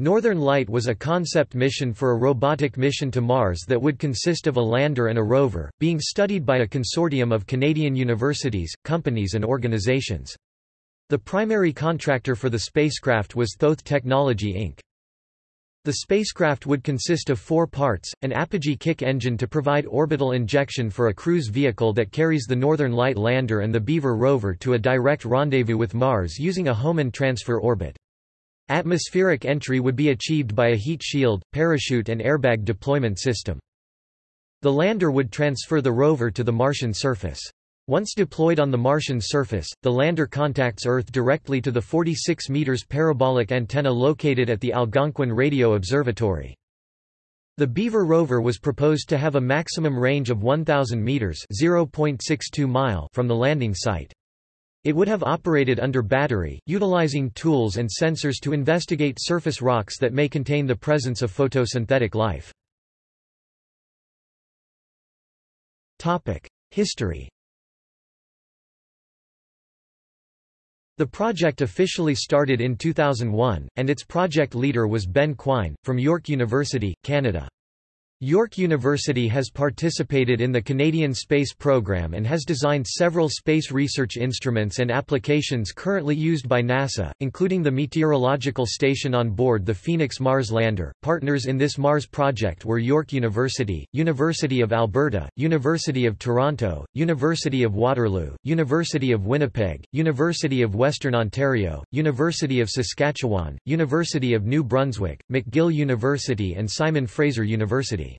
Northern Light was a concept mission for a robotic mission to Mars that would consist of a lander and a rover, being studied by a consortium of Canadian universities, companies and organizations. The primary contractor for the spacecraft was Thoth Technology Inc. The spacecraft would consist of four parts, an apogee kick engine to provide orbital injection for a cruise vehicle that carries the Northern Light lander and the Beaver rover to a direct rendezvous with Mars using a Hohmann transfer orbit. Atmospheric entry would be achieved by a heat shield, parachute and airbag deployment system. The lander would transfer the rover to the Martian surface. Once deployed on the Martian surface, the lander contacts Earth directly to the 46 meters parabolic antenna located at the Algonquin Radio Observatory. The Beaver rover was proposed to have a maximum range of 1,000 meters (0.62 mile) from the landing site. It would have operated under battery, utilizing tools and sensors to investigate surface rocks that may contain the presence of photosynthetic life. History The project officially started in 2001, and its project leader was Ben Quine, from York University, Canada. York University has participated in the Canadian Space Program and has designed several space research instruments and applications currently used by NASA, including the meteorological station on board the Phoenix Mars lander. Partners in this Mars project were York University, University of Alberta, University of Toronto, University of Waterloo, University of Winnipeg, University of Western Ontario, University of Saskatchewan, University of New Brunswick, McGill University and Simon Fraser University.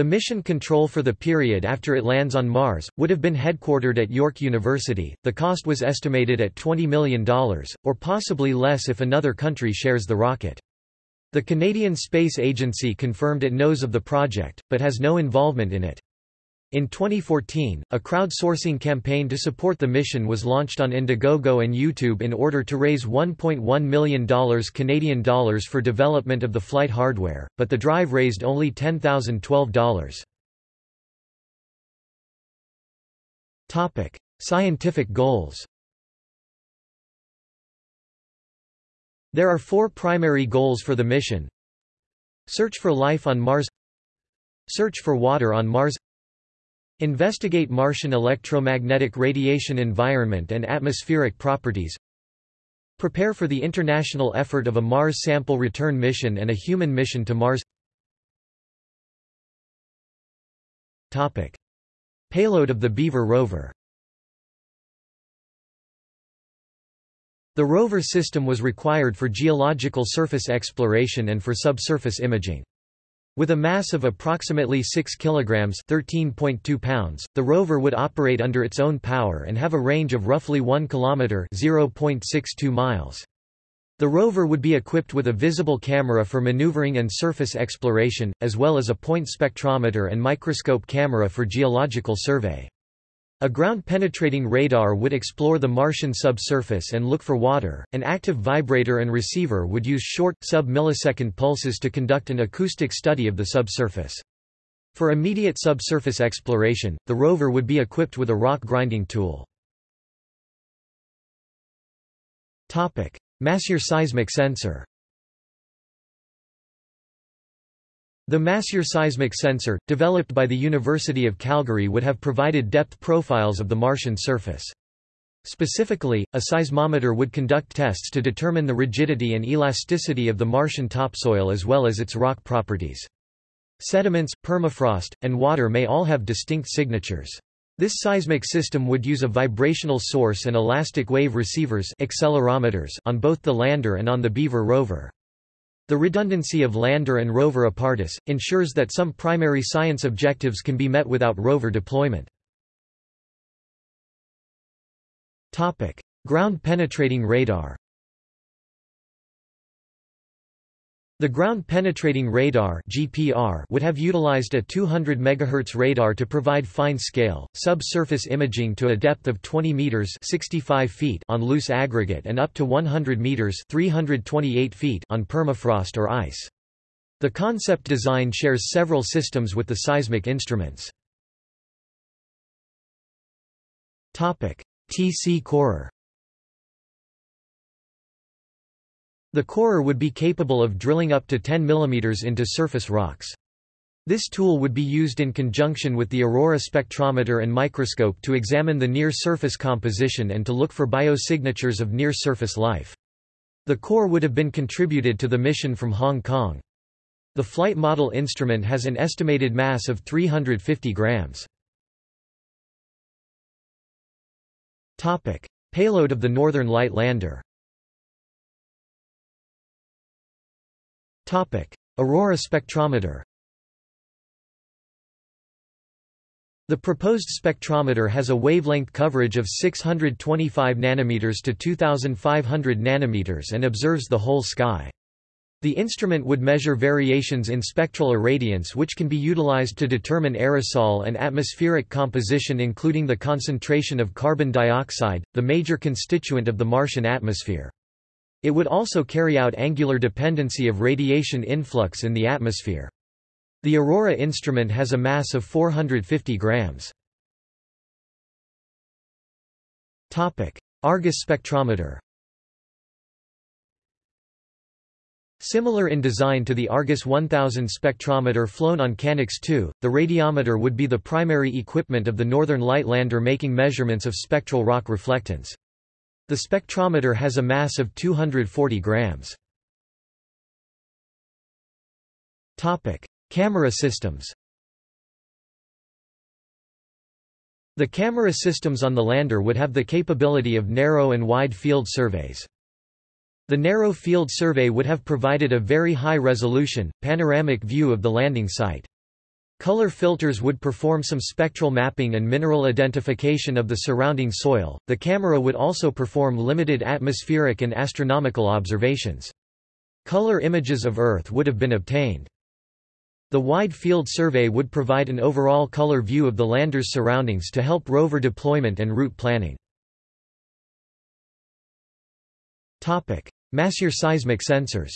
The mission control for the period after it lands on Mars, would have been headquartered at York University. The cost was estimated at $20 million, or possibly less if another country shares the rocket. The Canadian Space Agency confirmed it knows of the project, but has no involvement in it. In 2014, a crowdsourcing campaign to support the mission was launched on Indiegogo and YouTube in order to raise $1.1 million Canadian dollars for development of the flight hardware, but the drive raised only $10,012. Topic: Scientific goals. There are four primary goals for the mission. Search for life on Mars Search for water on Mars Investigate Martian electromagnetic radiation environment and atmospheric properties Prepare for the international effort of a Mars sample return mission and a human mission to Mars Topic. Payload of the Beaver rover The rover system was required for geological surface exploration and for subsurface imaging. With a mass of approximately 6 kg 13.2 pounds, the rover would operate under its own power and have a range of roughly 1 km 0.62 miles. The rover would be equipped with a visible camera for maneuvering and surface exploration, as well as a point spectrometer and microscope camera for geological survey. A ground-penetrating radar would explore the Martian subsurface and look for water. An active vibrator and receiver would use short, sub-millisecond pulses to conduct an acoustic study of the subsurface. For immediate subsurface exploration, the rover would be equipped with a rock grinding tool. Massier seismic sensor. The Massier seismic sensor, developed by the University of Calgary would have provided depth profiles of the Martian surface. Specifically, a seismometer would conduct tests to determine the rigidity and elasticity of the Martian topsoil as well as its rock properties. Sediments, permafrost, and water may all have distinct signatures. This seismic system would use a vibrational source and elastic wave receivers accelerometers on both the lander and on the Beaver rover. The redundancy of lander and rover apparatus, ensures that some primary science objectives can be met without rover deployment. Ground-penetrating radar The ground-penetrating radar (GPR) would have utilized a 200 MHz radar to provide fine-scale, subsurface imaging to a depth of 20 meters (65 feet) on loose aggregate and up to 100 meters (328 feet) on permafrost or ice. The concept design shares several systems with the seismic instruments. Topic: TC Corer The corer would be capable of drilling up to 10 mm into surface rocks. This tool would be used in conjunction with the aurora spectrometer and microscope to examine the near-surface composition and to look for biosignatures of near-surface life. The core would have been contributed to the mission from Hong Kong. The flight model instrument has an estimated mass of 350 grams. Payload of the Northern Light Lander Aurora spectrometer The proposed spectrometer has a wavelength coverage of 625 nanometers to 2500 nanometers and observes the whole sky. The instrument would measure variations in spectral irradiance which can be utilized to determine aerosol and atmospheric composition including the concentration of carbon dioxide, the major constituent of the Martian atmosphere. It would also carry out angular dependency of radiation influx in the atmosphere. The Aurora instrument has a mass of 450 grams. Argus spectrometer Similar in design to the Argus 1000 spectrometer flown on CanX-2, the radiometer would be the primary equipment of the Northern Light Lander making measurements of spectral rock reflectance. The spectrometer has a mass of 240 grams. Topic: Camera systems The camera systems on the lander would have the capability of narrow and wide field surveys. The narrow field survey would have provided a very high-resolution, panoramic view of the landing site. Color filters would perform some spectral mapping and mineral identification of the surrounding soil. The camera would also perform limited atmospheric and astronomical observations. Color images of Earth would have been obtained. The wide field survey would provide an overall color view of the lander's surroundings to help rover deployment and route planning. Topic: Massier seismic sensors.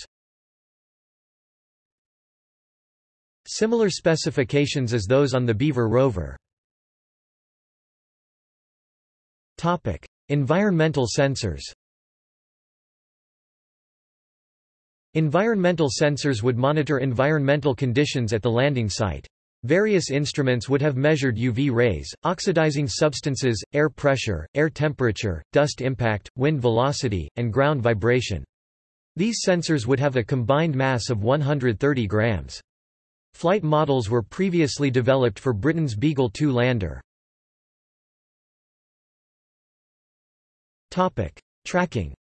Similar specifications as those on the Beaver rover. Topic: Environmental sensors. Environmental sensors would monitor environmental conditions at the landing site. Various instruments would have measured UV rays, oxidizing substances, air pressure, air temperature, dust impact, wind velocity, and ground vibration. These sensors would have a combined mass of 130 grams. Flight models were previously developed for Britain's Beagle 2 lander. Topic: Tracking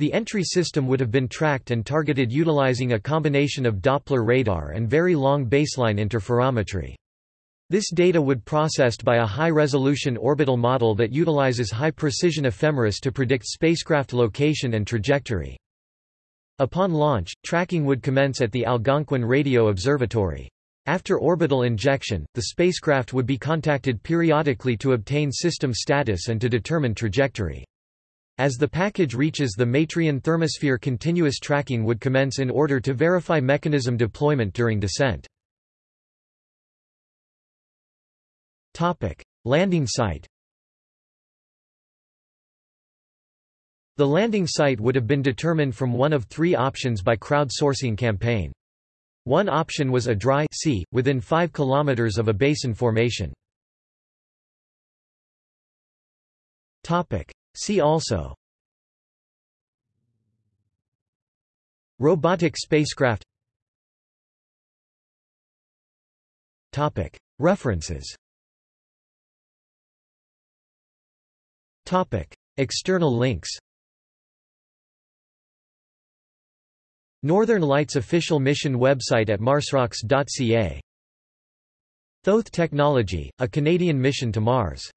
The entry system would have been tracked and targeted utilizing a combination of Doppler radar and very long baseline interferometry. This data would processed by a high-resolution orbital model that utilizes high-precision ephemeris to predict spacecraft location and trajectory. Upon launch, tracking would commence at the Algonquin Radio Observatory. After orbital injection, the spacecraft would be contacted periodically to obtain system status and to determine trajectory. As the package reaches the Martian thermosphere continuous tracking would commence in order to verify mechanism deployment during descent. Landing site The landing site would have been determined from one of three options by crowdsourcing campaign. One option was a dry sea, within 5 km of a basin formation. See also Robotic spacecraft Topic. References Topic. External links Northern Lights official mission website at marsrocks.ca Thoth Technology, a Canadian mission to Mars